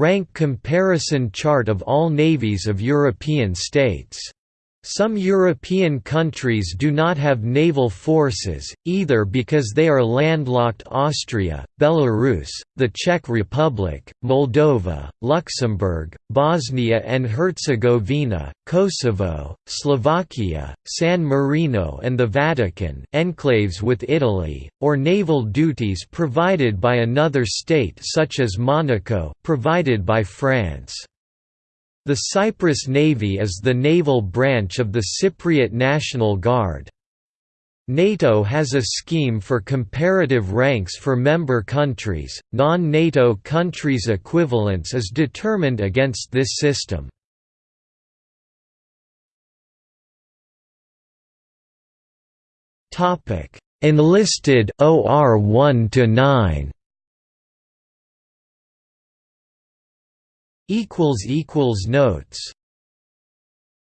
Rank comparison chart of all navies of European states some European countries do not have naval forces, either because they are landlocked Austria, Belarus, the Czech Republic, Moldova, Luxembourg, Bosnia and Herzegovina, Kosovo, Slovakia, San Marino and the Vatican enclaves with Italy, or naval duties provided by another state such as Monaco provided by France. The Cyprus Navy is the naval branch of the Cypriot National Guard. NATO has a scheme for comparative ranks for member countries, non-NATO countries' equivalence is determined against this system. Enlisted OR 1 to 9 equals equals notes